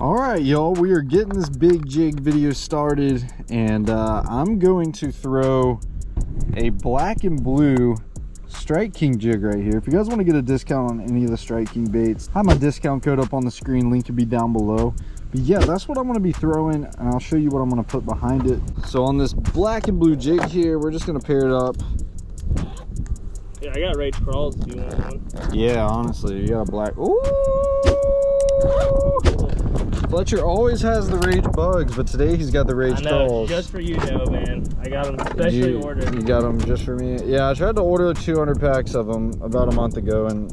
all right y'all we are getting this big jig video started and uh, i'm going to throw a black and blue strike king jig right here. If you guys want to get a discount on any of the strike king baits I have my discount code up on the screen link will be down below. But yeah that's what i'm going to be throwing and i'll show you what i'm going to put behind it. So on this black and blue jig here we're just going to pair it up. Yeah i got Rage Craws do you want one. Yeah honestly you got a black Ooh! Fletcher always has the rage bugs, but today he's got the rage I know, crawls. Just for you, Joe, man. I got them specially you, ordered. You got them just for me. Yeah, I tried to order 200 packs of them about a month ago, and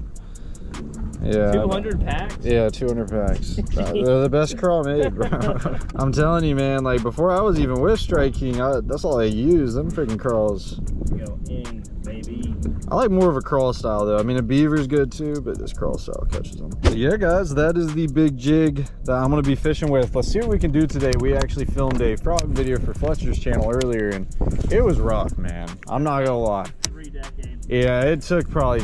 yeah. 200 packs? Yeah, 200 packs. They're the best craw made, bro. I'm telling you, man. Like before I was even with Strike King, I, that's all I use. Them freaking crawls. Go in, baby. I like more of a crawl style though. I mean, a beaver's good too, but this crawl style catches them. But yeah, guys, that is the big jig that I'm gonna be fishing with. Let's see what we can do today. We actually filmed a frog video for Fletcher's channel earlier, and it was rough, man. I'm not gonna lie. Three decades. Yeah, it took probably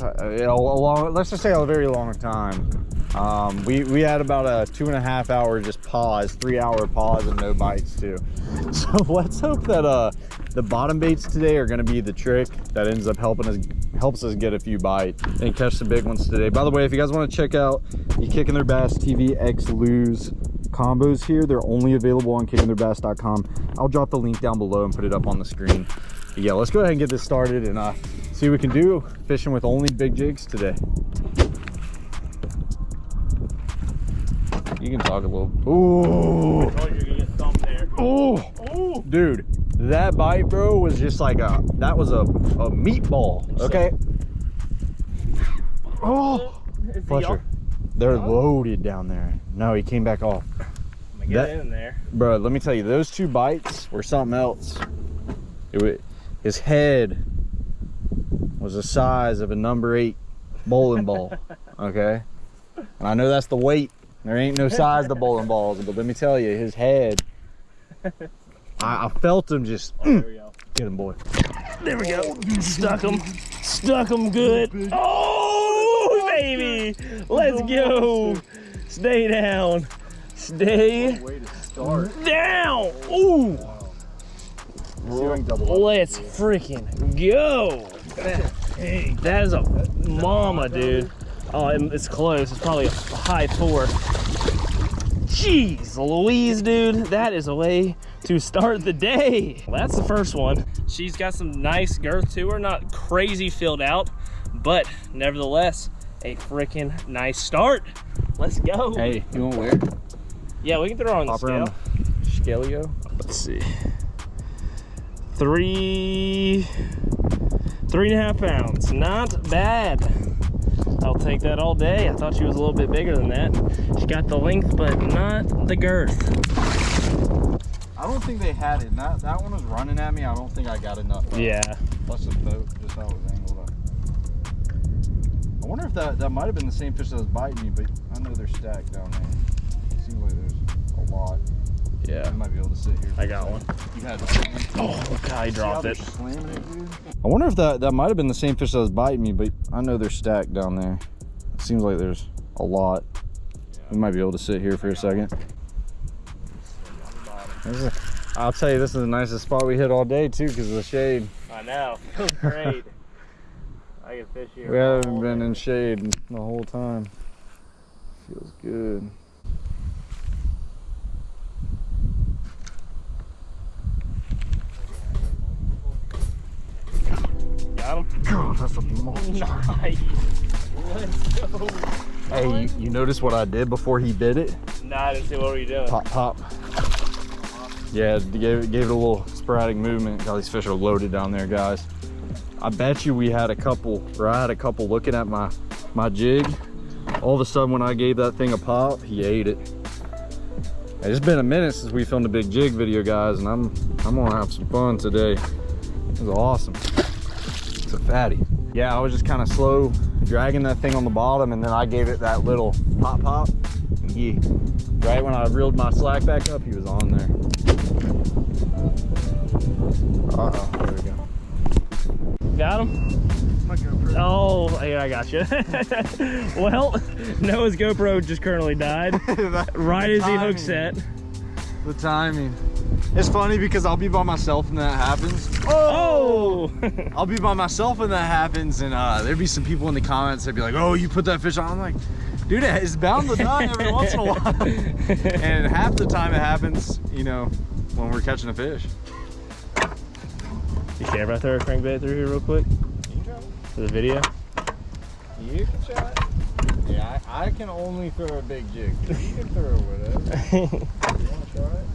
know, uh, a long, let's just say a very long time. Um, we, we had about a two and a half hour just pause, three hour pause and no bites too. So let's hope that uh, the bottom baits today are gonna be the trick that ends up helping us, helps us get a few bites and catch some big ones today. By the way, if you guys wanna check out the Kicking Their Bass TV X Lew's combos here, they're only available on kickingtheirbass.com. I'll drop the link down below and put it up on the screen. But yeah, let's go ahead and get this started and uh, see what we can do fishing with only big jigs today. You can talk a little. Ooh. Oh, dude, that bite, bro, was just like a that was a a meatball. Okay. Oh, Fletcher, they're loaded down there. No, he came back off. Get that, in there, bro. Let me tell you, those two bites were something else. It was, his head was the size of a number eight bowling ball. Okay, and I know that's the weight there ain't no size to bowling balls, but let me tell you, his head, I, I felt him just, oh, there we go. get him, boy. There we go. Stuck him. Stuck him good. Oh, baby. Let's go. Stay down. Stay down. Ooh. Let's freaking go. That is a mama, dude. Oh, it's close. It's probably a high four. Jeez Louise, dude. That is a way to start the day. Well, that's the first one. She's got some nice girth to her. Not crazy filled out, but nevertheless, a freaking nice start. Let's go. Hey, you want where? Yeah, we can throw on Pop the scale. Scaleo. Let's see. Three, three and a half pounds. Not bad. I'll take that all day. I thought she was a little bit bigger than that. She got the length, but not the girth. I don't think they had it. That, that one was running at me. I don't think I got enough. Uh, yeah. Plus the boat, just how it was angled up. I wonder if that, that might have been the same fish that was biting me, but I know they're stacked down there. It seems like there's a lot. Yeah. I might be able to sit here. I got one. You had Oh, look how he dropped it. It. I wonder if that, that might have been the same fish that was biting me, but I know they're stacked down there. It seems like there's a lot. Yeah. We might be able to sit here for a second. A, I'll tell you, this is the nicest spot we hit all day too, because of the shade. I know. Feels great. I can fish here. We haven't been day. in shade the whole time. Feels good. Got him? God, that's a monster. Nice. Let's go. Hey, you, you notice what I did before he bit it? Nah, I didn't see what were you doing. Pop, pop. Yeah, gave it, gave it a little sporadic movement. God, these fish are loaded down there, guys. I bet you we had a couple, or I had a couple looking at my, my jig. All of a sudden, when I gave that thing a pop, he ate it. It's been a minute since we filmed a big jig video, guys, and I'm I'm gonna have some fun today. It was awesome. It's a fatty. Yeah, I was just kind of slow dragging that thing on the bottom, and then I gave it that little pop pop, and he, right when I reeled my slack back up, he was on there. Uh-oh, there we go. Got him? Oh, yeah, I got you. well, Noah's GoPro just currently died right as he hooked set. The timing. It's funny because I'll be by myself and that happens. Oh! I'll be by myself and that happens, and uh, there'd be some people in the comments that'd be like, "Oh, you put that fish on." I'm like, "Dude, it's bound to die every once in a while." and half the time it happens, you know, when we're catching a fish. you care if I throw a crankbait through here real quick for the video? You can try it. Yeah, I, I can only throw a big jig. You can throw whatever. you want to try it?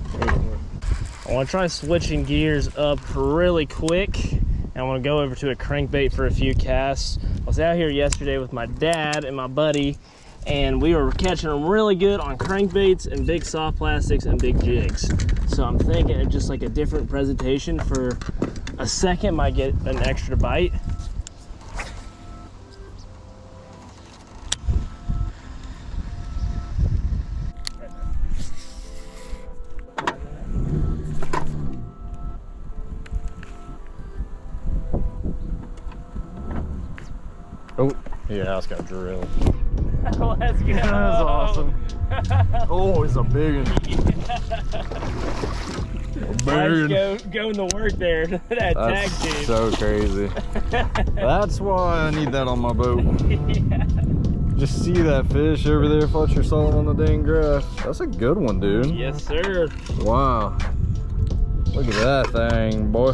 I want to try switching gears up really quick. And I want to go over to a crankbait for a few casts. I was out here yesterday with my dad and my buddy, and we were catching them really good on crankbaits and big soft plastics and big jigs. So I'm thinking of just like a different presentation for a second might get an extra bite. Yeah, it's got drilled. Let's go. That's awesome. Oh, it's a big one. A Nice big go, going to work there. that tag That's team. so crazy. That's why I need that on my boat. yeah. Just see that fish over there, Fletcher saw it on the dang grass. That's a good one, dude. Yes, sir. Wow. Look at that thing, boy.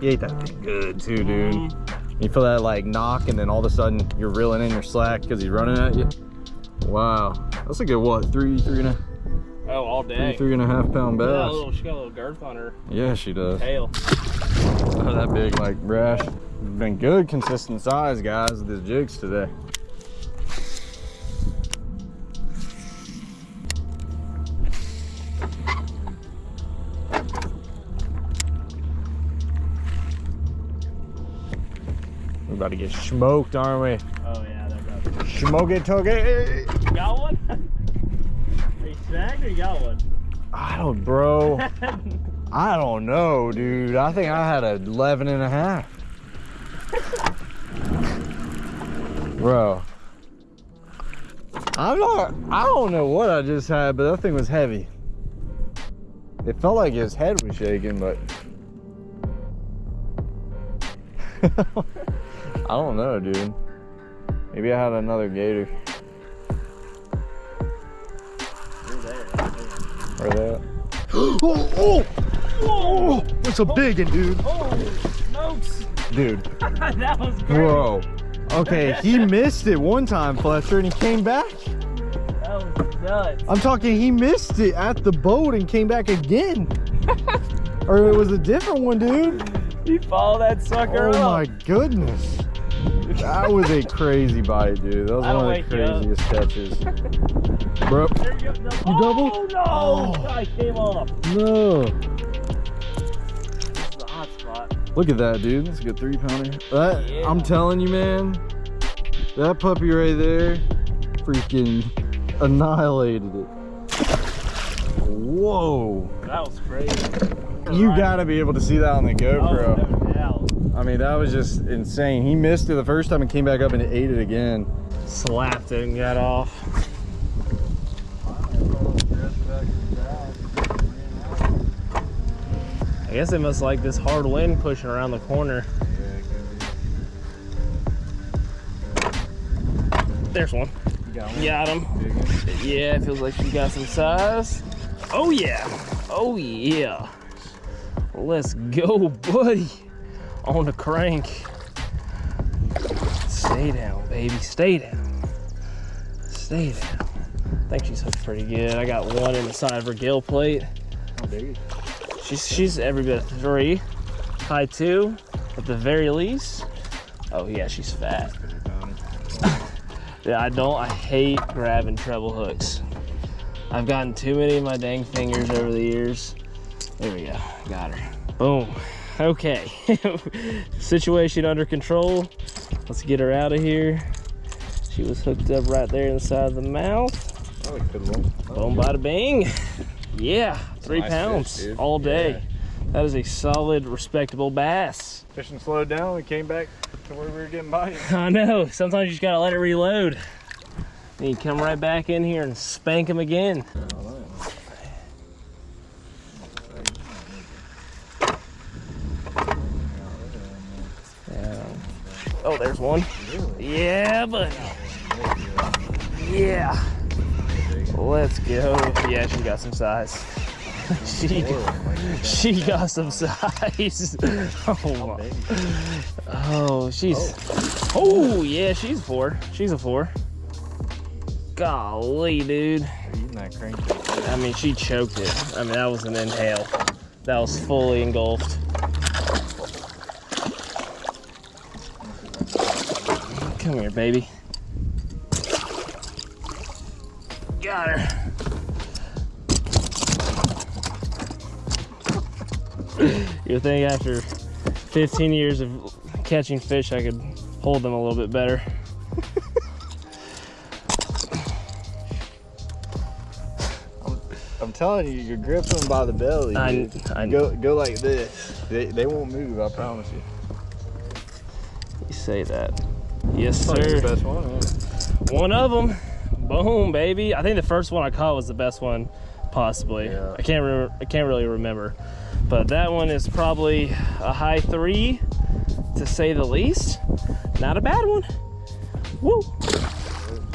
You ate that thing good too, dude. Mm-hmm. You feel that like knock and then all of a sudden you're reeling in your slack because he's running at you. Wow. That's a good what? Three, three and a, Oh, all day. three and a half pound bass. little, she got a little girth on her Yeah, she does. tail. Oh, that big like brash. Been good consistent size, guys, with these jigs today. About to get smoked, aren't we? Oh, yeah, that got Smoke it, it. You got one? Are you snagged or you got one? I don't, bro. I don't know, dude. I think I had a 11 and a half. Bro. I'm not, I don't know what I just had, but that thing was heavy. It felt like his head was shaking, but. I don't know, dude. Maybe I had another gator. You're there. Where they at? oh, oh! Oh! That's a big one, dude. Oh, Holy smokes! Dude, that was great. bro. Okay, he missed it one time, Fletcher, and he came back. That was nuts. I'm talking, he missed it at the boat and came back again. or it was a different one, dude. He followed that sucker Oh up. my goodness. That was a crazy bite, dude. That was That'll one of the craziest catches. Bro, you. No. You double? Oh, no! Oh. I came off. no. This is a hot spot. Look at that, dude. That's a good three pounder. That uh, Yeah. I'm telling you, man. That puppy right there, freaking annihilated it. Whoa! That was crazy. You gotta be able to see that on the Oh, GoPro. I mean, that was just insane. He missed it the first time and came back up and ate it again. Slapped it and got off. I guess they must like this hard wind pushing around the corner. There's one. Got him. Yeah, it feels like she got some size. Oh yeah. Oh yeah. Let's go, buddy. On the crank. Stay down, baby. Stay down. Stay down. I think she's hooked pretty good. I got one in the side of her gill plate. How She's she's every bit of three. High two, at the very least. Oh yeah, she's fat. Yeah, I don't. I hate grabbing treble hooks. I've gotten too many of my dang fingers over the years. There we go. Got her. Boom. Okay. Situation under control. Let's get her out of here. She was hooked up right there inside the mouth. Boom, bada bing. Yeah, three nice pounds fish, all day. That is a solid, respectable bass. Fishing slowed down. We came back to where we were getting bites. I know. Sometimes you just gotta let it reload. Then you come right back in here and spank them again. Yeah. Oh, there's one. Yeah, buddy. Yeah. Let's go. Yeah, she got some size. she she got some size. Oh my. Oh, she's. Oh yeah, she's four. She's a four. Golly, dude. Eating that crank. I mean, she choked it. I mean, that was an inhale. That was fully engulfed. Come here, baby. Got her. You think after 15 years of catching fish, I could hold them a little bit better. I'm telling you, you grip them by the belly. I, dude. I Go go like this. They, they won't move. I promise you. You say that. Yes, Probably sir. the best one. It? One of them. Boom, baby. I think the first one I caught was the best one, possibly. Yeah. I can't remember. I can't really remember, but that one is probably a high three, to say the least. Not a bad one. Woo.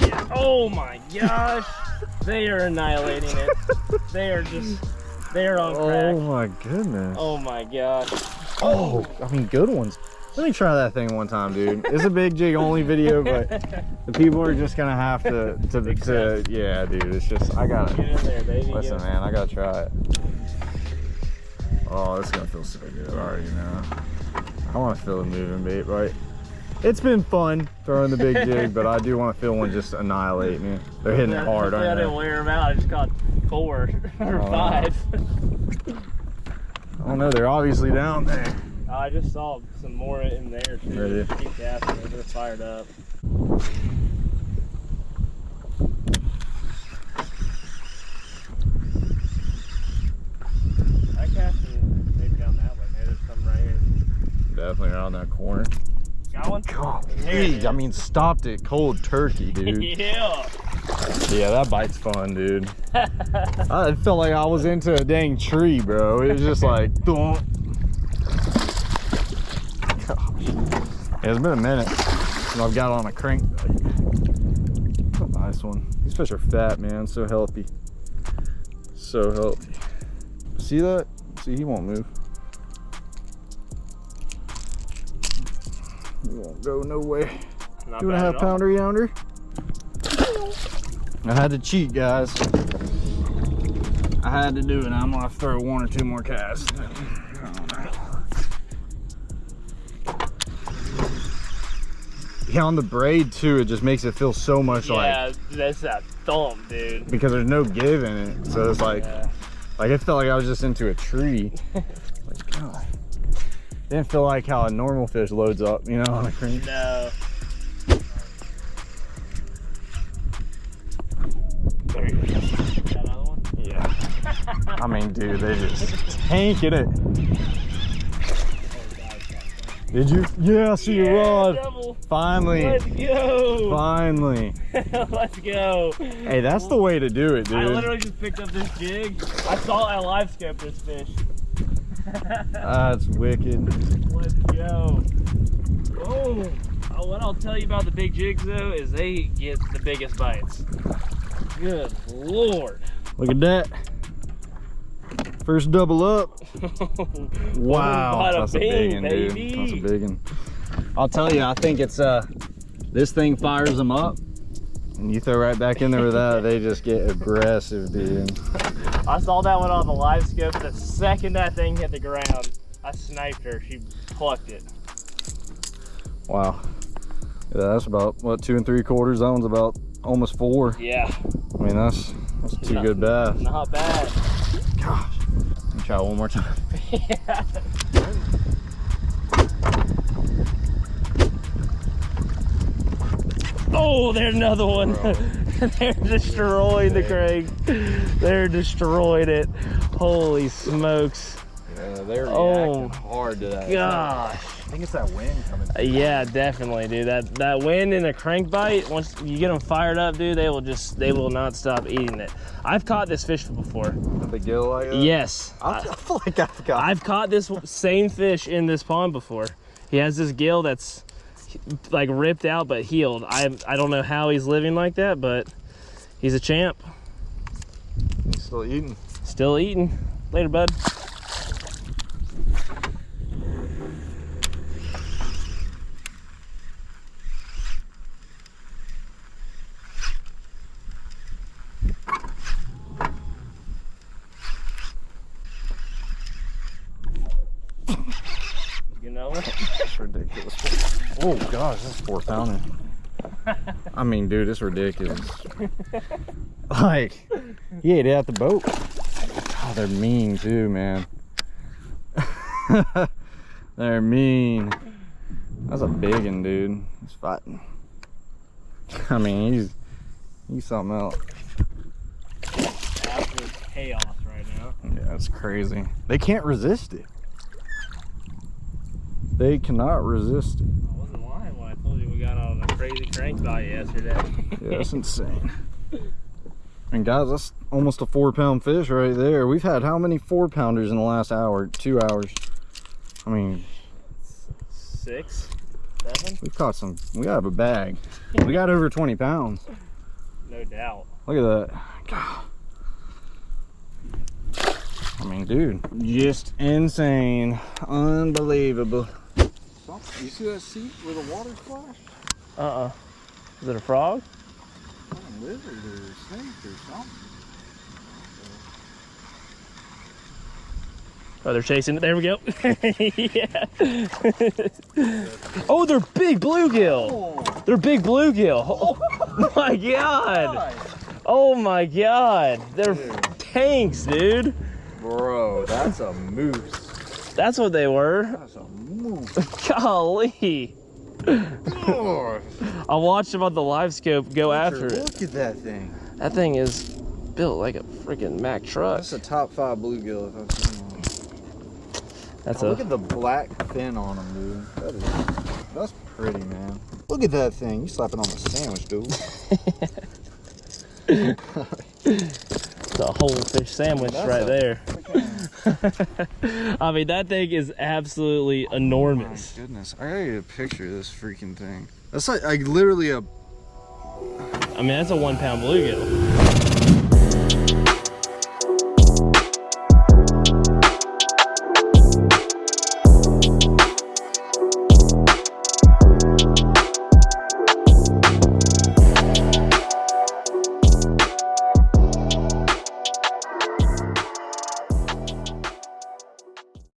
Yeah. Oh my gosh, they are annihilating it. they are just. They are on oh crack. Oh my goodness. Oh my gosh. Oh, I mean, good ones. Let me try that thing one time, dude. It's a big jig only video, but the people are just gonna have to, to, to yeah, dude. It's just, I gotta, Get in there, baby. listen, man, I gotta try it. Oh, it's gonna feel so good already now. I wanna feel it moving, bait, right? It's been fun throwing the big jig, but I do wanna feel one just annihilate me. They're hitting it hard, I didn't wear them out. I just caught four or Oh, five. I don't know, they're obviously down there. Uh, I just saw some more in there too. Really? Keep casting. They're fired up. I casting maybe down that way. Maybe there's some right here. Definitely around that corner. Got one? God, There I mean, stopped it cold turkey, dude. yeah. Yeah, that bite's fun, dude. I felt like I was into a dang tree, bro. It was just like, thump. Gosh. Yeah, it's been a minute I've got on a crank. Nice one. These fish are fat, man. So healthy. So healthy. See that? See, he won't move. He won't go no way. Not Two and a half pounder yonder. I had to cheat, guys. I had to do it. I'm gonna throw one or two more casts. Yeah, on the braid too, it just makes it feel so much like Yeah, that's that thump, dude. because there's no give in it. So it's like Yeah. like it felt like I was just into a tree. like God. Didn't feel like how a normal fish loads up, you know, on a crank. No. There you go. Got another one? Yeah. I mean, dude, they just tanking it. Did you? Yeah, I see your rod. double. Finally. Let's go. Finally. Let's go. Hey, that's the way to do it, dude. I literally just picked up this jig. I saw I live scope this fish. That's wicked. Let's go. Oh, what I'll tell you about the big jigs though is they get the biggest bites. Good lord. Look at that. First double up. Wow, bada that's a big one, dude. That's a big one. I'll tell you, I think it's uh, this thing fires them up, and you throw right back in there with that, they just get aggressive, dude. I saw that one on the live scope. The second that thing hit the ground, I sniped her. She plucked it. Wow. Yeah, that's about what two and three quarters. That one's about almost four. Yeah, I mean, that's that's two Not- good bass. not bad. Gosh. Let me try one more time. Oh, there's another one. They're destroying the crank. They're destroying it. Holy smokes. Yeah, they're Oh, reacting hard to that. Gosh. I think it's that wind coming. Uh, Yeah, definitely, dude. That that wind and a crankbite, once you get them fired up, dude, they will just they will not stop eating it. I've caught this fish before. The gill like that? Yes, I, I feel like I've got. I've caught this same fish in this pond before. He has this gill that's like ripped out but healed. I I don't know how he's living like that, but he's a champ. He's still eating. Still eating. Later, bud. You know it? It's ridiculous. Oh gosh, this is four pounder. I mean, dude, it's ridiculous. like, he ate it at the boat. Oh, they're mean too, man. they're mean. That's a big one, dude. He's fighting. I mean, he's he's something else. Absolute chaos right now. Yeah, it's crazy. They can't resist it. They cannot resist it. I wasn't lying when I told you we got on a crazy crankbite yesterday. Yeah, that's insane. And guys, that's almost a four pound fish right there. We've had how many four pounders in the last hour, two hours? I mean, Six, seven, we've caught some, we have a bag. We got over 20 pounds. no doubt. Look at that. God. I mean, dude, just insane. Unbelievable. You see that seat where the water splashed? Uh-uh. Is it a frog? lizard or snake or something. Oh, they're chasing it. There we go. yeah. oh, they're big bluegill. They're big bluegill. Oh my god. Oh my god. They're tanks, dude. Bro, that's a moose. That's what they were. That's a moose. Golly. I watched them on the live scope go after it. Look at that thing. That thing is built like a freaking Mack truck. That's a top five bluegill if I've seen one. That's Oh, a look at the black fin on them, dude. That is, that's pretty, man. Look at that thing. You slap it on the sandwich, dude. It's a whole fish sandwich That's right a- there. I mean, that thing is absolutely oh enormous. goodness. I gotta get a picture of this freaking thing. That's like, like literally a I mean, that's a one pound bluegill.